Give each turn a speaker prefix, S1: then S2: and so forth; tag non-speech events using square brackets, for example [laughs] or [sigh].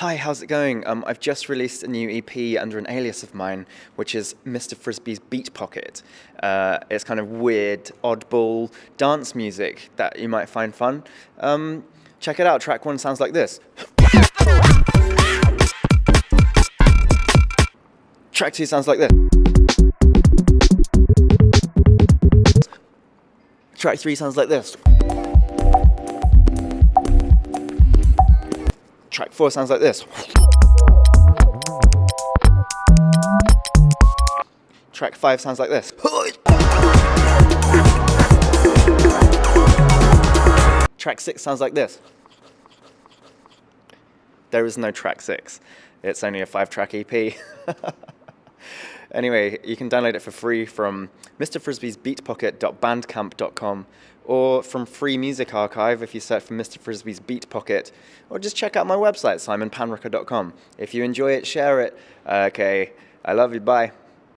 S1: Hi, how's it going? Um, I've just released a new EP under an alias of mine, which is Mr. Frisbee's Beat Pocket. Uh, it's kind of weird, oddball dance music that you might find fun. Um, check it out. Track one sounds like this. Track two sounds like this. Track three sounds like this. Track four sounds like this. Track five sounds like this. Track six sounds like this. There is no track six. It's only a five track EP. [laughs] anyway, you can download it for free from Mr. Or from Free Music Archive if you search for Mr. Frisbee's Beat Pocket, or just check out my website, simonpanrucker.com. If you enjoy it, share it. Okay, I love you, bye.